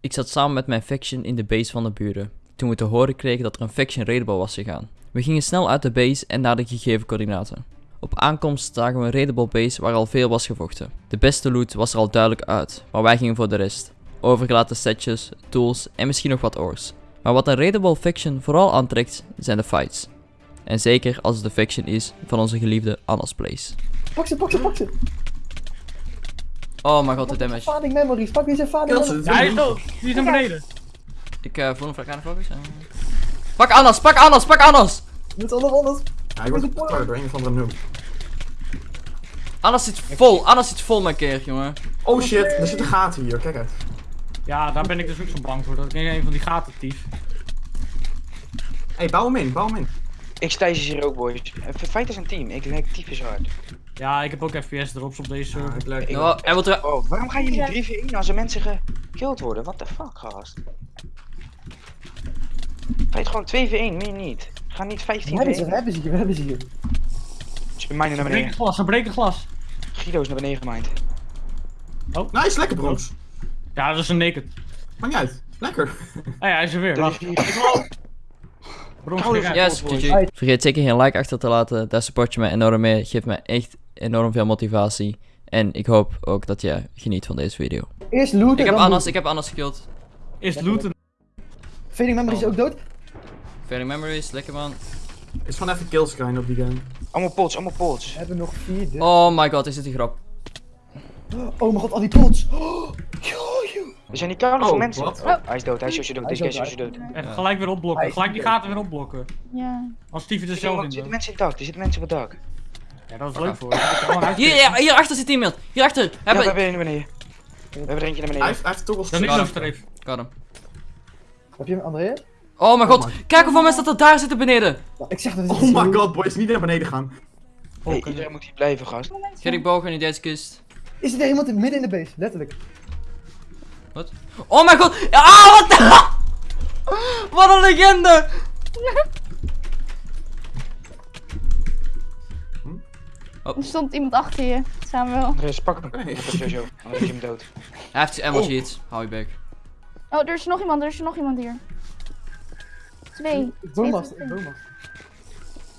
Ik zat samen met mijn faction in de base van de buren, toen we te horen kregen dat er een faction raidable was gegaan. We gingen snel uit de base en naar de gegeven coördinaten. Op aankomst zagen we een raidable base waar al veel was gevochten. De beste loot was er al duidelijk uit, maar wij gingen voor de rest. Overgelaten setjes, tools en misschien nog wat ores. Maar wat een raidable faction vooral aantrekt, zijn de fights. En zeker als het de faction is van onze geliefde Anna's Place. Pak ze, pak ze, pak ze. Oh mijn god, de damage. Fading memories, pak deze fading Ja, hij is is dood. Die is naar beneden. Ik uh, voel hem vlak aan de focus. eh. Pak Annas, pak Annas, pak Annas! Met alle alles. Ja, hij wordt getornd door een of andere noob. Annas zit vol, Annas zit vol met keer, jongen. Oh shit, er zitten gaten hier, kijk uit. Ja, daar ben ik dus ook zo bang voor. Dat ik in een van die gaten tief. Hé, hey, bouw hem in, bouw hem in. Ik Stijs is hier ook, boys. Eh, Feit is een team. Ik lijk typisch hard. Ja, ik heb ook FPS drops op deze server. ik lijk. Nou, hij wil er... Oh, waarom gaan jullie 3 v 1 als er mensen gekilld worden? What the fuck, gast? Feit gewoon 2 v 1, meer niet. Ga niet 15 We hebben ze, we 1. hebben ze hier, we hebben ze hier. Ze mijnen naar Ze breken beneden. glas, ze breken glas. Guido is naar beneden gemined. Nice, lekker brons. Ja, dat is een naked. Maakt niet uit. Lekker. Ah ja, hij is er weer. Er. Yes. GG. Vergeet zeker geen like achter te laten, daar support je mij enorm mee. Geeft mij echt enorm veel motivatie. En ik hoop ook dat je geniet van deze video. Eerst looten, Ik heb looten. ik heb Annas gekillt. Is looten. Fading memories ook dood. Failing memories, lekker man. Is gewoon even killscreen op die game. Allemaal pots, allemaal pots. We hebben nog vier. dus- Oh my god, is dit een grap? Oh mijn god, al die pots. Oh. Er zijn die koude Oh, van mensen. Oh, hij is dood, hij is Josje dood, Hij is deze dood, is dood. En gelijk weer opblokken. Is Gelijk die gaten weer opblokken. Ja. Als Stevie er Er zelf in zitten doet. mensen in het dak, er zitten mensen op het dak. Ja, dat is leuk voor je. Hier, hierachter zit iemand. Hierachter. Ja, we Hebben... er een naar beneden. We hebben er eentje naar Hij beneden. heeft, hij heeft toch wel Dat is streef. Got hem. Heb je hem, André? Oh mijn god, my kijk hoeveel mensen dat er daar zitten beneden. Nou, ik zeg dat het Oh my god, boys, niet naar beneden gaan. Hey, Ook, iedereen moet hier blijven, gast. Gerrit Bogen in deze kist. Is er iemand in- midden in de base? Letterlijk. Wat? Oh mijn god! Ah, wat de... Wat een legende! Er stond iemand achter je, Samuel. Andres, pak hem. Nee. Dat is sowieso, anders is hem dood. Hij heeft ammo sheets. Hou je bek. Oh, er is nog iemand, er is nog iemand hier. Twee. Ik van ik.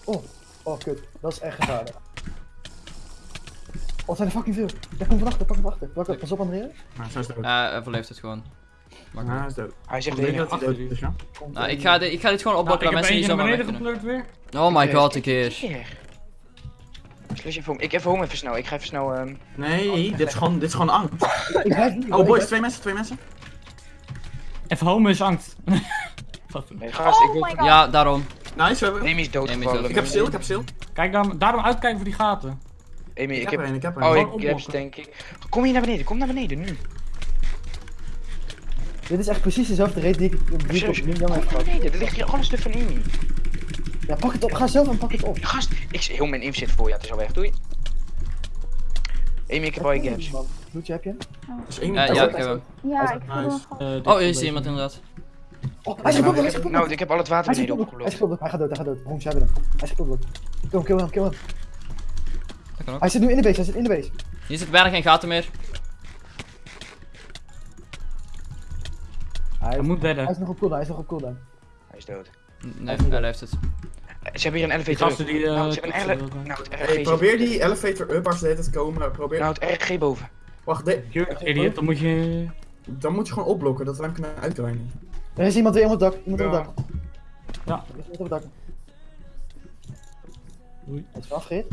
Oh, oh kut. Dat is echt gevaarlijk. Oh, zijn er fucking veel. Daar komt van achter, pak hem van achter. Pak, pas op André. Nou, hij is dood. Eh, hij het gewoon. Ja, hij is dood. Hij zegt Ik dat hij dood is, ja. Nou, er- ik ga, dit, ik ga dit gewoon Nou, opblokken ik heb mensen niet zomaar beneden gepleurd weer. Oh my god, een keer. Slash home. Ik even home even snel. Ik ga even snel. ehm Nee, dit is gewoon, dit is gewoon angst. Ik. Oh ik boys, twee mensen, twee mensen. Even home is angst. Wat? Nee, gast, ik Oh wil. Ja, daarom. Nice, we hebben... Amy is dood Amy is gevallen. dood. Ik heb stil, ik heb stil. Kijk, daarom, daarom uitkijken voor die gaten. Amy, Ik ik heb er een, ik heb er Oh, een. ik heb denk ik. Kom hier naar beneden, kom naar beneden nu. Dit is echt precies dezelfde rate die ik die ik op heb naar gehad. beneden, er ligt hier alles stuk van Amy. Ja, pak het op. Ga zelf en pak het op. Gast, ik heel mijn inf zit voor je, het is al weg, doei. Amy, ik heb al je gaps. Bloedje heb je? Is één. Ja, ja, ik heb hem. Ja, ik voel. Eh, Oh, een is iemand beetje- inderdaad. Oh, hij is Nou, gekoppeld, hij ik is gekoppeld. nou, ik heb al het water Hij beneden gekoppeld, hij is opgelopen. gekoppeld. Hij gaat dood, hij gaat dood. Bronx, jij bent hem. Hij is gekoppeld. Kill hem, kill hem, kill hem. Dat kan ook. Hij zit nu in de base, hij zit in de base. Hier zitten bijna geen gaten meer. Hij Hij is, moet hij bedden. is nog op cooldown, hij is nog op cooldown. Hij is dood. Nee, hij heeft het. Eh, Ze hebben hier een Die elevator. gasten die... eh, Nou, ze hebben een ele- kutsen, Nou, het Hey, probeer die elevator up als ze het komen. Probeer. Nou, het RG boven. Wacht, de- idiot, dan moet je... dan moet je gewoon opblokken dat we hem kunnen uitdraaien. Er is iemand weer op het dak, iemand op Ja. het dak. Ja. Er is iemand op het dak. Oei. Hij is weer afgereed.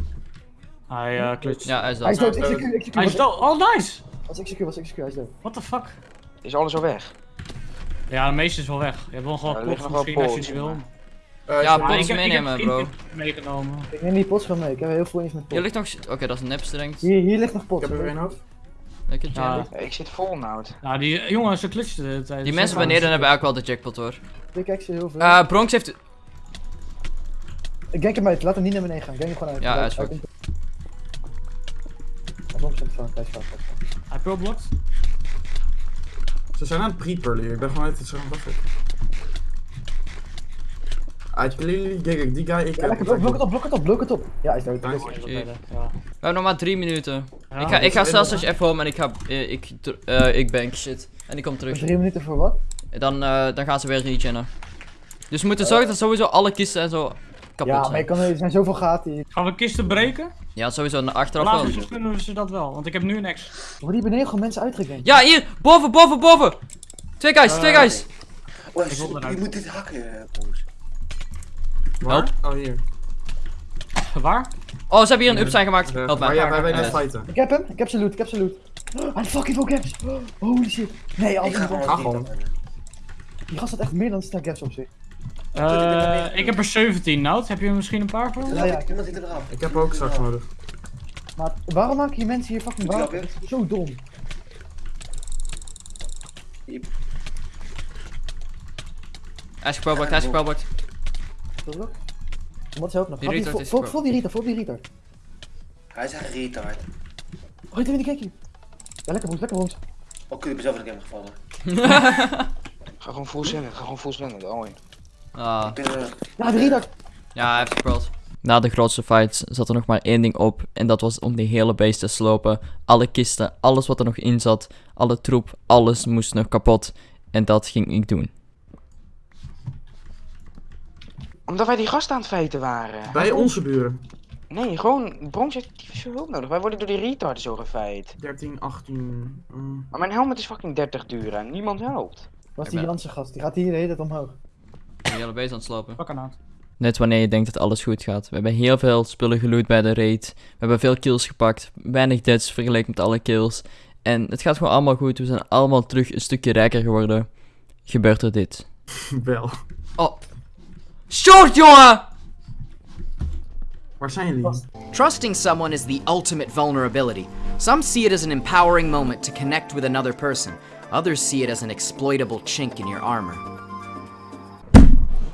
Hij eh klutst. Ja, hij is Hij is dood. dood, dood. execute, execute. Hij is dood. Oh, nice! Was execute, was execute, hij is dood. What the fuck? Is alles al weg? Ja, de meeste is wel weg. Je hebt wel gewoon Ja, nog wel misschien als je die wil. Eh, Ja, ik ik heb meenemen, bro. meegenomen. Ik neem die pots gewoon mee, ik heb heel veel eens met Hier pots. ligt nog... Oké, dat is een nepstrength. Hier, hier ligt nog Ik pots. heb er weer een hoofd. Lekker, Ja. Ik zit vol nou. Nou, die jongens, ze klutsten de tijd. Die mensen beneden hebben eigenlijk wel de jackpot hoor. Ik kijk ze heel veel. Eh, Bronx heeft... Ik denk hem uit, laat hem niet naar beneden gaan. Ik denk hem gewoon uit. Ja, hij is komt- Hij komt van hij is fucked, hij pearlblokt. Ze zijn aan het pre-pearlen Ik ben gewoon uit het zo'n. I clearly it. Die guy, ik Ja, heb lekker, blok, het op, blok het op, blok het op. Ja, hij is dood. Nice. Is. Ja. We hebben nog maar drie minuten. Ja, ik ga, ik ga zelfs als F home en ik ga... eh, ik, eh, ik bank shit. En die komt terug. Drie minuten voor wat? Dan, eh, dan gaan ze weer regennen. Dus we moeten zorgen dat sowieso alle kisten en zo kapot Ja, maar je zijn. kan, er zijn zoveel gaten hier. Gaan we kisten breken? Ja, sowieso naar achteraf Later wel. kunnen we ze dat wel, want ik heb nu niks. Er worden hier beneden gewoon mensen uitgegend. Ja, hier! Boven, boven, boven! Twee guys, twee guys! Oh, Ik moet dit hakken, eh, Waar? Oh, hier. Waar? Oh, ze hebben hier een up zijn gemaakt. Help mij. bij wij net fighten. Ik heb hem, ik heb zijn loot, ik heb zijn loot. Ah, fucking veel gaps. Holy shit. Nee, Ik als ga gewoon Ga. Die gast had echt meer dan stel gaps op zich. Eh, ik heb er 17 nood. Heb je er misschien een paar voor? Ja, ja. Iemand zit eraf. Ik heb ook straks nodig. Maar waarom maken die mensen hier fucking water? Zo dom. Hij is geprobeerd, hij Wat is ook nog? Die vol- vol-. Vol die retard, vol die retard. Hij is echt een retard. Oh, dit kijk hier. Ja, lekker bons, lekker bons. Oh, ik ben zelf in de game gevallen. Ga gewoon full senden, ga gewoon full senden. Oh, ja. Ah, Ik ben, eh, Ja, de retard. ja, hij heeft gespeeld. Na de grootste fights zat er nog maar één ding op. En dat was om die hele base te slopen. Alle kisten, alles wat er nog in zat, alle troep, alles moest nog kapot. En dat ging ik doen. Omdat wij die gasten aan het feiten waren. Bij onze buren. Nee, gewoon, Bronx heeft tyfus hulp nodig. Wij worden door die retards zo gefeit. 13, 18. mm. Maar mijn helmet is fucking 30 duur en niemand helpt. Was Ik die ben- Janse gast, die gaat hier de hele tijd omhoog. De hele base aan het slopen. Pak een uit. Net wanneer je denkt dat alles goed gaat. We hebben heel veel spullen geloot bij de raid. We hebben veel kills gepakt. Weinig deaths vergeleken met alle kills. En het gaat gewoon allemaal goed. We zijn allemaal terug een stukje rijker geworden. Gebeurt er dit. Wel. Oh. Short, jongen! Waar zijn jullie? Trusting someone is the ultimate vulnerability. Some see it as an empowering moment to connect with another person. Others see it as an exploitable chink in your armor.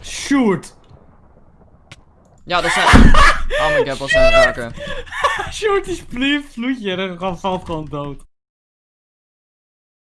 Shoot! Ja, dat zijn... Oh my god, wat zijn raken. Shoot die spleef vloedje en dan valt gewoon dood.